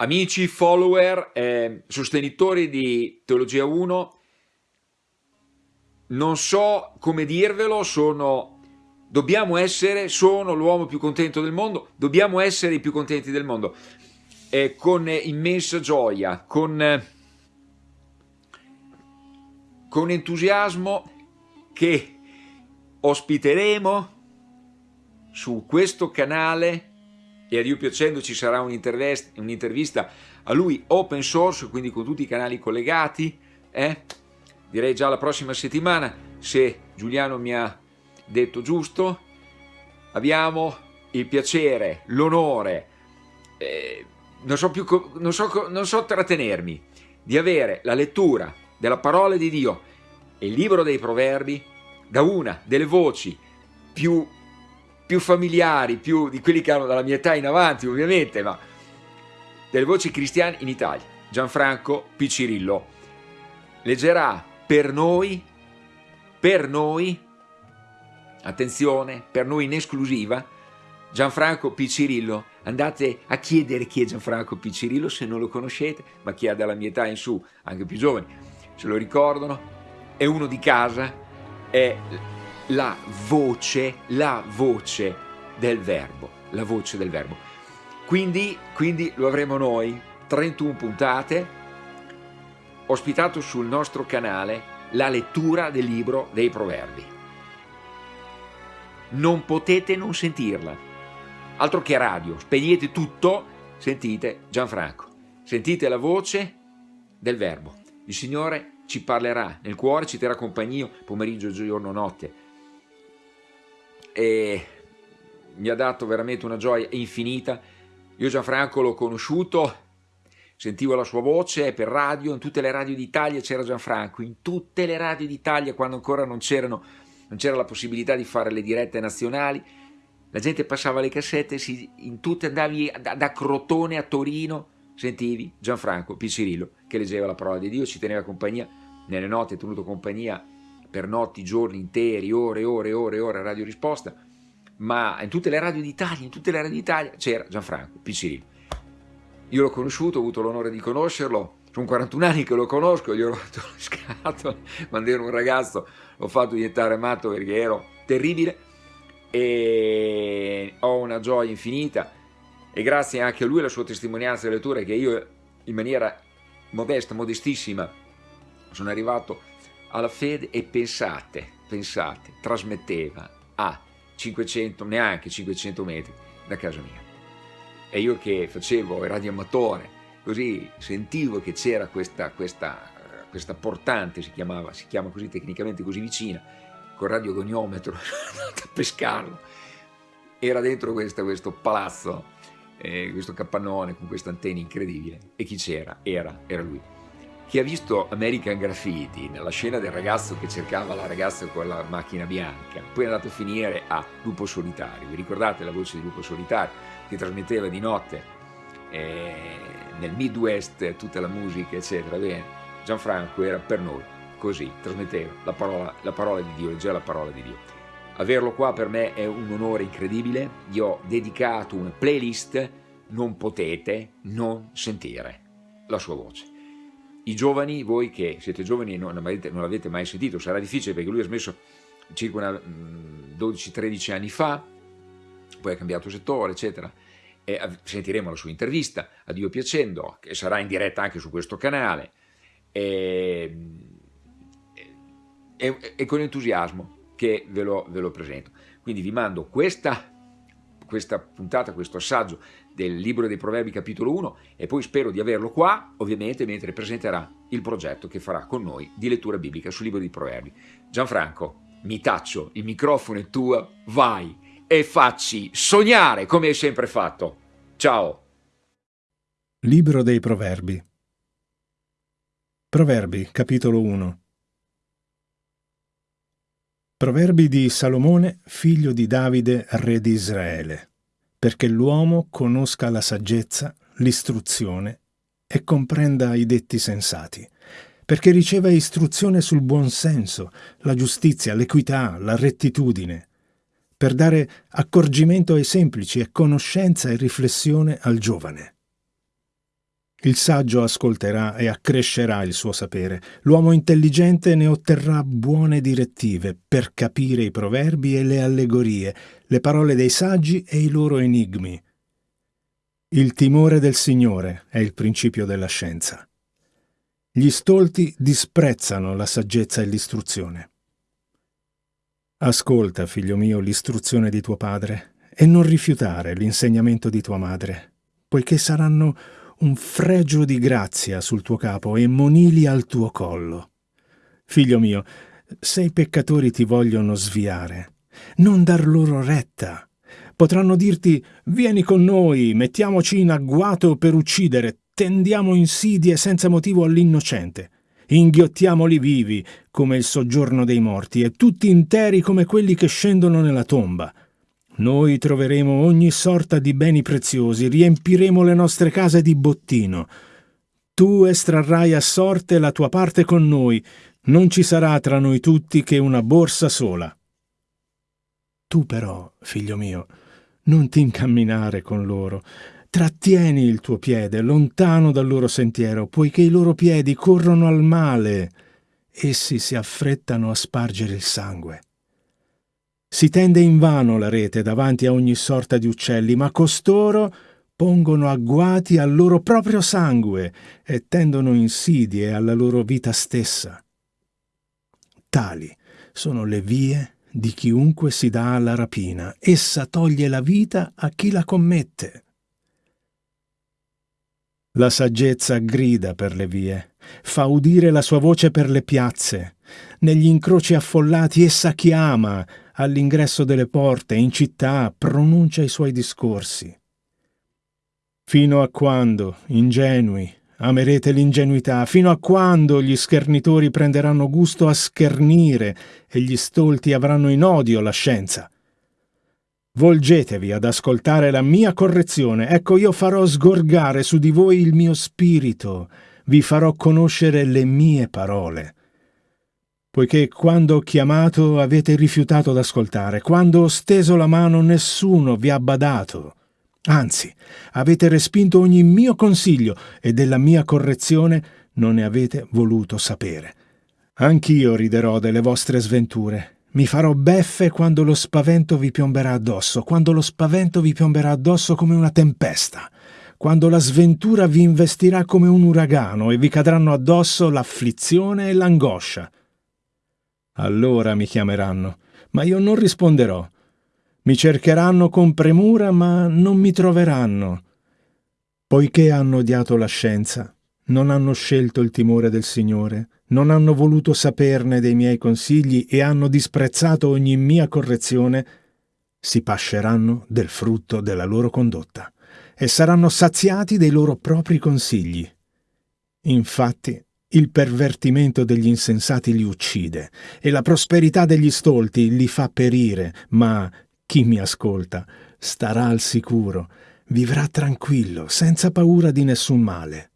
amici, follower, eh, sostenitori di Teologia 1, non so come dirvelo, sono, dobbiamo essere, sono l'uomo più contento del mondo, dobbiamo essere i più contenti del mondo, eh, con immensa gioia, con, con entusiasmo che ospiteremo su questo canale e a Dio piacendo ci sarà un'intervista a lui open source, quindi con tutti i canali collegati, eh? direi già la prossima settimana, se Giuliano mi ha detto giusto, abbiamo il piacere, l'onore, eh, non, so non, so, non so trattenermi, di avere la lettura della parola di Dio e il libro dei proverbi da una delle voci più più familiari, più di quelli che hanno dalla mia età in avanti ovviamente, ma delle voci cristiane in Italia. Gianfranco Piccirillo leggerà per noi, per noi, attenzione, per noi in esclusiva, Gianfranco Piccirillo. Andate a chiedere chi è Gianfranco Piccirillo se non lo conoscete, ma chi ha dalla mia età in su, anche più giovani, se lo ricordano, è uno di casa, è la voce, la voce del verbo, la voce del verbo. Quindi, quindi lo avremo noi, 31 puntate, ospitato sul nostro canale la lettura del libro dei proverbi. Non potete non sentirla, altro che radio, spegnete tutto, sentite Gianfranco, sentite la voce del verbo. Il Signore ci parlerà nel cuore, ci terrà compagnia pomeriggio, giorno, notte, e mi ha dato veramente una gioia infinita. Io Gianfranco l'ho conosciuto, sentivo la sua voce per radio, in tutte le radio d'Italia c'era Gianfranco, in tutte le radio d'Italia quando ancora non c'era la possibilità di fare le dirette nazionali, la gente passava le cassette, si, in tutte andavi da, da, Crotone a Torino, sentivi Gianfranco Piccirillo che leggeva la parola di Dio, ci teneva compagnia, nelle notti è tenuto compagnia per notti, giorni interi, ore, ore, ore, ore, radio risposta, ma in tutte le radio d'Italia, in tutte le radio d'Italia c'era Gianfranco Piccirillo. Io l'ho conosciuto, ho avuto l'onore di conoscerlo, sono 41 anni che lo conosco, gli ho rotto le scatole quando ero un ragazzo, l'ho fatto diventare matto perché ero terribile e ho una gioia infinita e grazie anche a lui e alla sua testimonianza e lettura che io in maniera modesta, modestissima sono arrivato alla fede e pensate, pensate, trasmetteva a 500, neanche 500 metri da casa mia. E io che facevo il radioamatore, così sentivo che c'era questa, questa, questa portante, si, chiamava, si chiama così tecnicamente così vicina, col radiogoniometro, a pescarlo. Era dentro questo, questo palazzo, eh, questo capannone con questa antenna incredibile. E chi c'era? Era, era lui. Chi ha visto American Graffiti, nella scena del ragazzo che cercava la ragazza con la macchina bianca, poi è andato a finire a Lupo Solitario. Vi ricordate la voce di Lupo Solitario che trasmetteva di notte eh, nel Midwest tutta la musica, eccetera? Bene, Gianfranco era per noi così, trasmetteva la parola, la parola di Dio, leggeva la parola di Dio. Averlo qua per me è un onore incredibile, gli ho dedicato una playlist, non potete non sentire la sua voce. I giovani, voi che siete giovani e non, non l'avete mai sentito, sarà difficile perché lui ha smesso circa 12-13 mm, anni fa, poi ha cambiato settore, eccetera. E sentiremo la sua intervista, a Dio piacendo, che sarà in diretta anche su questo canale, e, e, e con entusiasmo che ve lo, ve lo presento. Quindi vi mando questa questa puntata, questo assaggio del libro dei proverbi capitolo 1 e poi spero di averlo qua ovviamente mentre presenterà il progetto che farà con noi di lettura biblica sul libro dei proverbi. Gianfranco, mi taccio, il microfono è tuo, vai e facci sognare come hai sempre fatto. Ciao! Libro dei proverbi Proverbi capitolo 1 Proverbi di Salomone, figlio di Davide, re di Israele, perché l'uomo conosca la saggezza, l'istruzione e comprenda i detti sensati, perché riceva istruzione sul buon senso, la giustizia, l'equità, la rettitudine, per dare accorgimento ai semplici e conoscenza e riflessione al giovane. Il saggio ascolterà e accrescerà il suo sapere. L'uomo intelligente ne otterrà buone direttive per capire i proverbi e le allegorie, le parole dei saggi e i loro enigmi. Il timore del Signore è il principio della scienza. Gli stolti disprezzano la saggezza e l'istruzione. Ascolta, figlio mio, l'istruzione di tuo padre e non rifiutare l'insegnamento di tua madre, poiché saranno un fregio di grazia sul tuo capo e monili al tuo collo. Figlio mio, se i peccatori ti vogliono sviare, non dar loro retta. Potranno dirti, vieni con noi, mettiamoci in agguato per uccidere, tendiamo insidie senza motivo all'innocente. Inghiottiamoli vivi, come il soggiorno dei morti, e tutti interi come quelli che scendono nella tomba. Noi troveremo ogni sorta di beni preziosi, riempiremo le nostre case di bottino. Tu estrarrai a sorte la tua parte con noi, non ci sarà tra noi tutti che una borsa sola. Tu però, figlio mio, non ti incamminare con loro, trattieni il tuo piede lontano dal loro sentiero, poiché i loro piedi corrono al male, essi si affrettano a spargere il sangue. Si tende invano la rete davanti a ogni sorta di uccelli, ma costoro pongono agguati al loro proprio sangue e tendono insidie alla loro vita stessa. Tali sono le vie di chiunque si dà alla rapina. Essa toglie la vita a chi la commette. La saggezza grida per le vie, fa udire la sua voce per le piazze. Negli incroci affollati essa chiama, all'ingresso delle porte, in città, pronuncia i suoi discorsi. Fino a quando, ingenui, amerete l'ingenuità? Fino a quando gli schernitori prenderanno gusto a schernire e gli stolti avranno in odio la scienza? Volgetevi ad ascoltare la mia correzione, ecco io farò sgorgare su di voi il mio spirito, vi farò conoscere le mie parole. Poiché quando ho chiamato avete rifiutato d'ascoltare, quando ho steso la mano nessuno vi ha badato. Anzi, avete respinto ogni mio consiglio e della mia correzione non ne avete voluto sapere. Anch'io riderò delle vostre sventure mi farò beffe quando lo spavento vi piomberà addosso, quando lo spavento vi piomberà addosso come una tempesta, quando la sventura vi investirà come un uragano e vi cadranno addosso l'afflizione e l'angoscia. Allora mi chiameranno, ma io non risponderò. Mi cercheranno con premura, ma non mi troveranno. Poiché hanno odiato la scienza, non hanno scelto il timore del Signore, non hanno voluto saperne dei miei consigli e hanno disprezzato ogni mia correzione, si pasceranno del frutto della loro condotta e saranno saziati dei loro propri consigli. Infatti, il pervertimento degli insensati li uccide e la prosperità degli stolti li fa perire, ma chi mi ascolta starà al sicuro, vivrà tranquillo, senza paura di nessun male.